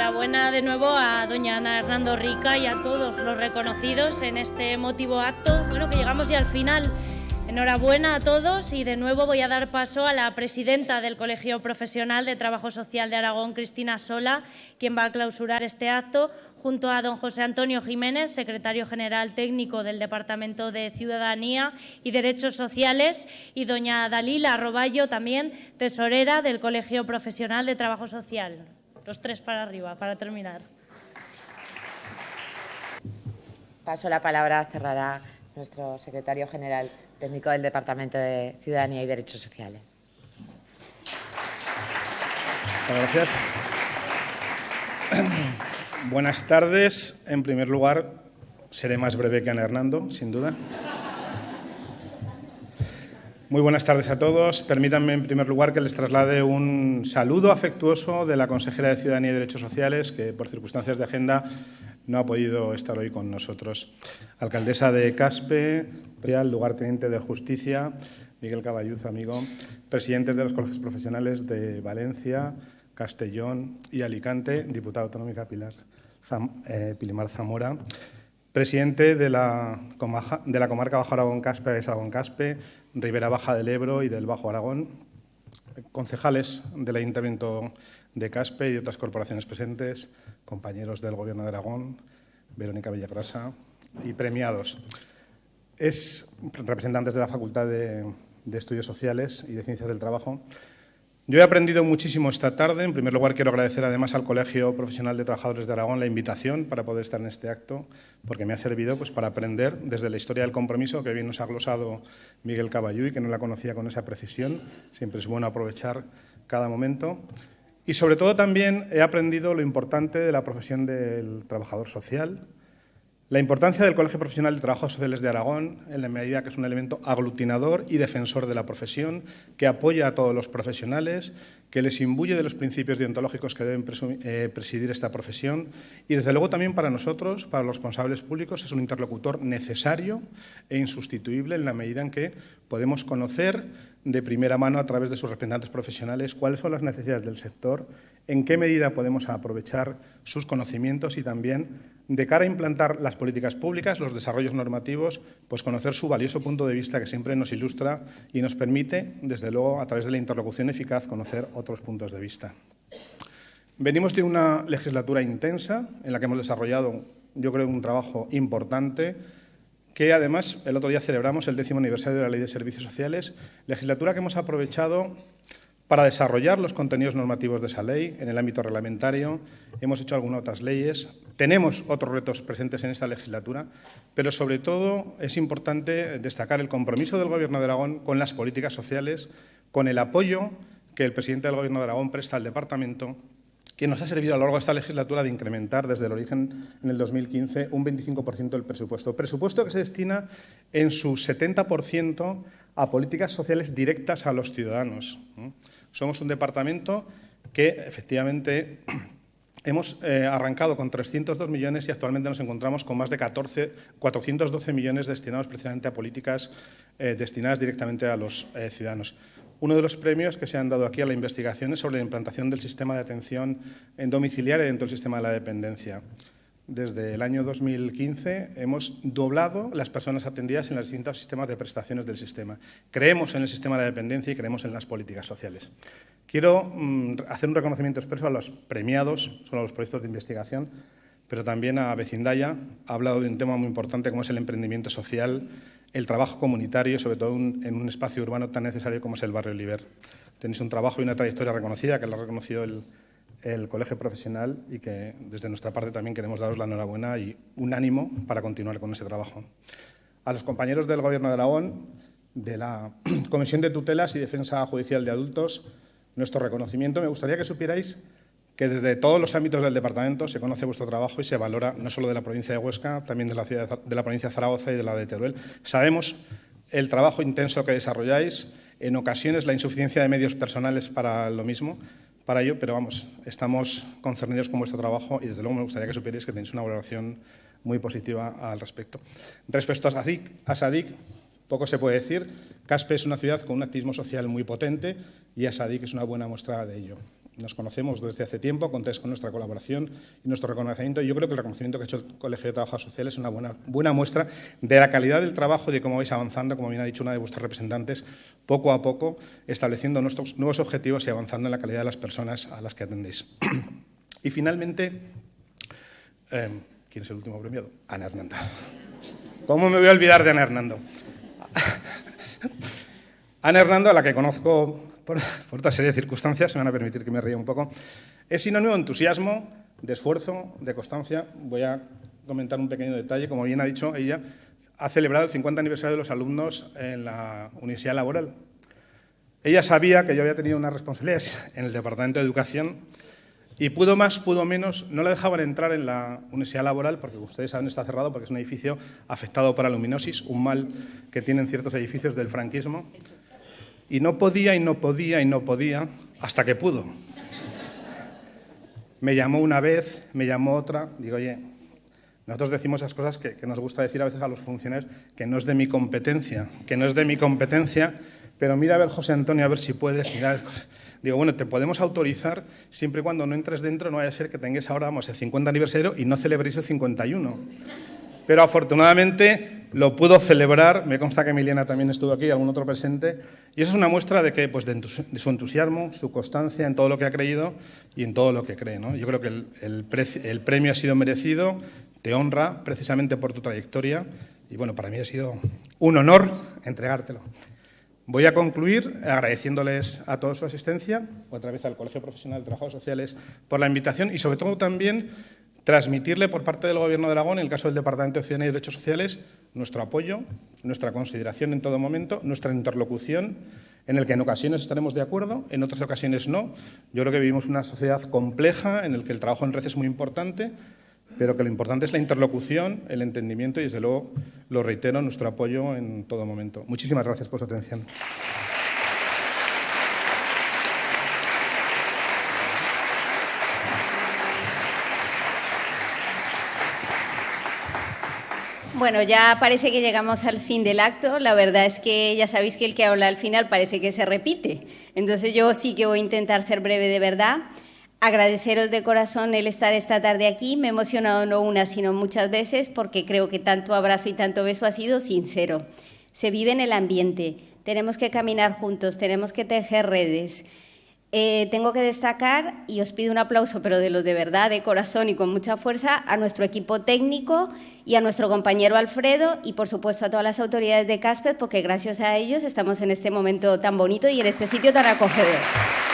enhorabuena de nuevo a doña Ana Hernando Rica y a todos los reconocidos en este emotivo acto. Bueno, que llegamos ya al final. Enhorabuena a todos y de nuevo voy a dar paso a la presidenta del Colegio Profesional de Trabajo Social de Aragón, Cristina Sola, quien va a clausurar este acto, junto a don José Antonio Jiménez, secretario general técnico del Departamento de Ciudadanía y Derechos Sociales, y doña Dalila Roballo, también tesorera del Colegio Profesional de Trabajo Social. Los tres para arriba, para terminar. Paso la palabra, cerrará nuestro secretario general técnico del Departamento de Ciudadanía y Derechos Sociales. Muchas gracias. Buenas tardes. En primer lugar, seré más breve que Ana Hernando, sin duda. Muy buenas tardes a todos. Permítanme, en primer lugar, que les traslade un saludo afectuoso de la consejera de Ciudadanía y Derechos Sociales, que por circunstancias de agenda no ha podido estar hoy con nosotros. Alcaldesa de Caspe, lugarteniente de Justicia, Miguel Caballuz, amigo, presidentes de los colegios profesionales de Valencia, Castellón y Alicante, diputada autonómica Pilar eh, Pilimar Zamora, presidente de la, de la comarca Bajo Aragón-Caspe, Aragón-Caspe, Ribera Baja del Ebro y del Bajo Aragón, concejales del Ayuntamiento de Caspe y otras corporaciones presentes, compañeros del Gobierno de Aragón, Verónica Villagrasa y premiados. Es representantes de la Facultad de, de Estudios Sociales y de Ciencias del Trabajo. Yo he aprendido muchísimo esta tarde. En primer lugar, quiero agradecer además al Colegio Profesional de Trabajadores de Aragón la invitación para poder estar en este acto, porque me ha servido pues, para aprender desde la historia del compromiso, que bien nos ha glosado Miguel Caballú que no la conocía con esa precisión. Siempre es bueno aprovechar cada momento. Y sobre todo también he aprendido lo importante de la profesión del trabajador social, la importancia del Colegio Profesional de Trabajos Sociales de Aragón, en la medida que es un elemento aglutinador y defensor de la profesión, que apoya a todos los profesionales, que les imbuye de los principios deontológicos que deben eh, presidir esta profesión y, desde luego, también para nosotros, para los responsables públicos, es un interlocutor necesario e insustituible en la medida en que podemos conocer de primera mano a través de sus representantes profesionales cuáles son las necesidades del sector, en qué medida podemos aprovechar sus conocimientos y también, de cara a implantar las políticas públicas, los desarrollos normativos, pues conocer su valioso punto de vista que siempre nos ilustra y nos permite, desde luego, a través de la interlocución eficaz, conocer otros puntos de vista. Venimos de una legislatura intensa en la que hemos desarrollado, yo creo, un trabajo importante que además el otro día celebramos el décimo aniversario de la Ley de Servicios Sociales, legislatura que hemos aprovechado para desarrollar los contenidos normativos de esa ley en el ámbito reglamentario. Hemos hecho algunas otras leyes. Tenemos otros retos presentes en esta legislatura, pero sobre todo es importante destacar el compromiso del Gobierno de Aragón con las políticas sociales, con el apoyo que el presidente del Gobierno de Aragón presta al departamento que nos ha servido a lo largo de esta legislatura de incrementar desde el origen en el 2015 un 25% del presupuesto. Presupuesto que se destina en su 70% a políticas sociales directas a los ciudadanos. Somos un departamento que efectivamente hemos eh, arrancado con 302 millones y actualmente nos encontramos con más de 14, 412 millones destinados precisamente a políticas eh, destinadas directamente a los eh, ciudadanos. Uno de los premios que se han dado aquí a la investigación es sobre la implantación del sistema de atención en domiciliaria dentro del sistema de la dependencia. Desde el año 2015 hemos doblado las personas atendidas en los distintos sistemas de prestaciones del sistema. Creemos en el sistema de dependencia y creemos en las políticas sociales. Quiero mm, hacer un reconocimiento expreso a los premiados, son los proyectos de investigación, pero también a Vecindaya. Ha hablado de un tema muy importante como es el emprendimiento social el trabajo comunitario, sobre todo en un espacio urbano tan necesario como es el barrio Oliver. Tenéis un trabajo y una trayectoria reconocida, que lo ha reconocido el, Colegio Profesional y que desde nuestra parte también queremos daros la enhorabuena y un ánimo para continuar con ese trabajo. A los compañeros del Gobierno de Aragón, de la Comisión de Tutelas y Defensa Judicial de Adultos, nuestro reconocimiento. Me gustaría que supierais que desde todos los ámbitos del departamento se conoce vuestro trabajo y se valora no solo de la provincia de Huesca, también de la, ciudad, de la provincia de Zaragoza y de la de Teruel. Sabemos el trabajo intenso que desarrolláis, en ocasiones la insuficiencia de medios personales para lo mismo, para ello, pero vamos, estamos concernidos con vuestro trabajo y desde luego me gustaría que supierais que tenéis una valoración muy positiva al respecto. Respecto a SADIC, a poco se puede decir. Caspe es una ciudad con un activismo social muy potente y Asadik es una buena muestra de ello. Nos conocemos desde hace tiempo, contáis con nuestra colaboración y nuestro reconocimiento. Yo creo que el reconocimiento que ha hecho el Colegio de Trabajadores Sociales es una buena, buena muestra de la calidad del trabajo y de cómo vais avanzando, como bien ha dicho una de vuestras representantes, poco a poco, estableciendo nuestros nuevos objetivos y avanzando en la calidad de las personas a las que atendéis. y finalmente, eh, ¿quién es el último premiado? Ana Hernando. ¿Cómo me voy a olvidar de Ana Hernando? Ana Hernando, a la que conozco por, otra serie de circunstancias, me van a permitir que me ría un poco, es sinónimo de entusiasmo, de esfuerzo, de constancia. Voy a comentar un pequeño detalle. Como bien ha dicho ella, ha celebrado el 50 aniversario de los alumnos en la Universidad Laboral. Ella sabía que yo había tenido unas responsabilidades en el Departamento de Educación y pudo más, pudo menos, no la dejaban entrar en la Universidad Laboral porque ustedes saben está cerrado porque es un edificio afectado por la luminosis, un mal que tienen ciertos edificios del franquismo. Y no podía y no podía y no podía hasta que pudo. Me llamó una vez, me llamó otra, digo, oye, nosotros decimos esas cosas que, nos gusta decir a veces a los funcionarios, que no es de mi competencia, que no es de mi competencia, pero mira a ver, José Antonio, a ver si puedes mirar. Digo, bueno, te podemos autorizar siempre y cuando no entres dentro, no vaya a ser que tengáis ahora, vamos, el 50 aniversario y no celebréis el 51 pero afortunadamente lo pudo celebrar, me consta que Emiliana también estuvo aquí, algún otro presente, y eso es una muestra de, que, pues, de, su entusiasmo, su constancia en todo lo que ha creído y en todo lo que cree. ¿no? Yo creo que el, el, premio ha sido merecido, te honra precisamente por tu trayectoria, y bueno, para mí ha sido un honor entregártelo. Voy a concluir agradeciéndoles a todos su asistencia, otra vez al Colegio Profesional de Trabajadores Sociales por la invitación y sobre todo también transmitirle por parte del Gobierno de Aragón, en el caso del Departamento de Ciudadanía y Derechos Sociales, nuestro apoyo, nuestra consideración en todo momento, nuestra interlocución, en el que en ocasiones estaremos de acuerdo, en otras ocasiones no. Yo creo que vivimos una sociedad compleja en la que el trabajo en red es muy importante, pero que lo importante es la interlocución, el entendimiento y, desde luego, lo reitero, nuestro apoyo en todo momento. Muchísimas gracias por su atención. Bueno, ya parece que llegamos al fin del acto. La verdad es que ya sabéis que el que habla al final parece que se repite. Entonces yo sí que voy a intentar ser breve de verdad. Agradeceros de corazón el estar esta tarde aquí. Me he emocionado no una, sino muchas veces porque creo que tanto abrazo y tanto beso ha sido sincero. Se vive en el ambiente. Tenemos que caminar juntos, tenemos que tejer redes. Eh, tengo que destacar, y os pido un aplauso, pero de los de verdad, de corazón y con mucha fuerza, a nuestro equipo técnico y a nuestro compañero Alfredo y, por supuesto, a todas las autoridades de Casper, porque gracias a ellos estamos en este momento tan bonito y en este sitio tan acogedor.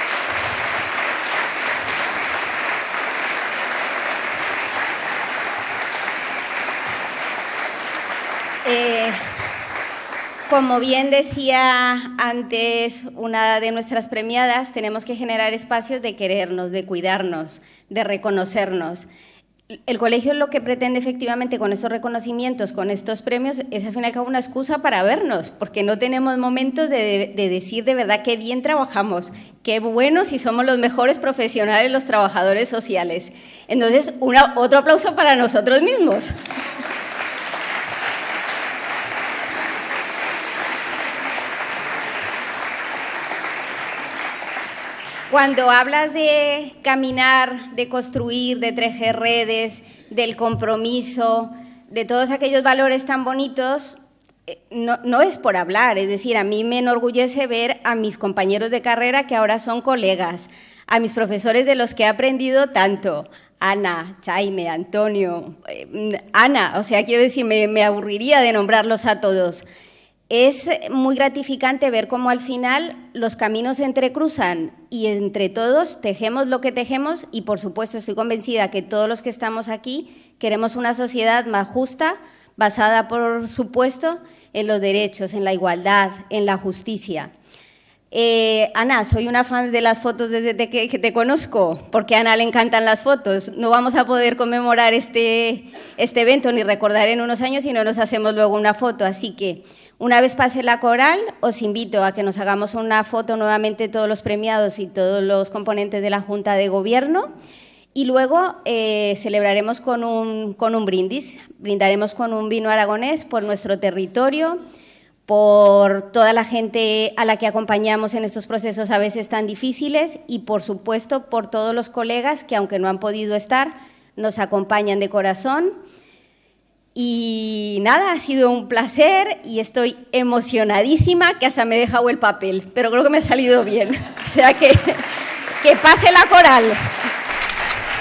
Como bien decía antes una de nuestras premiadas, tenemos que generar espacios de querernos, de cuidarnos, de reconocernos. El colegio lo que pretende efectivamente con estos reconocimientos, con estos premios, es al fin y al cabo una excusa para vernos, porque no tenemos momentos de, decir de verdad qué bien trabajamos, qué buenos y somos los mejores profesionales los trabajadores sociales. Entonces, otro aplauso para nosotros mismos. Cuando hablas de caminar, de construir, de tejer redes, del compromiso, de todos aquellos valores tan bonitos, eh, no, es por hablar, es decir, a mí me enorgullece ver a mis compañeros de carrera que ahora son colegas, a mis profesores de los que he aprendido tanto, Ana, Jaime, Antonio, eh, Ana, o sea, quiero decir, me aburriría de nombrarlos a todos. Es muy gratificante ver cómo al final los caminos se entrecruzan y entre todos tejemos lo que tejemos y por supuesto estoy convencida que todos los que estamos aquí queremos una sociedad más justa, basada por supuesto en los derechos, en la igualdad, en la justicia. Eh, Ana, soy una fan de las fotos desde que, te conozco, porque a Ana le encantan las fotos. No vamos a poder conmemorar este, este evento ni recordar en unos años si no nos hacemos luego una foto, así que una vez pase la coral, os invito a que nos hagamos una foto nuevamente todos los premiados y todos los componentes de la Junta de Gobierno y luego eh, celebraremos con un, con un brindis, brindaremos con un vino aragonés por nuestro territorio, por toda la gente a la que acompañamos en estos procesos a veces tan difíciles y, por supuesto, por todos los colegas que, aunque no han podido estar, nos acompañan de corazón. Y nada, ha sido un placer y estoy emocionadísima que hasta me he dejado el papel, pero creo que me ha salido bien. O sea que, que pase la coral.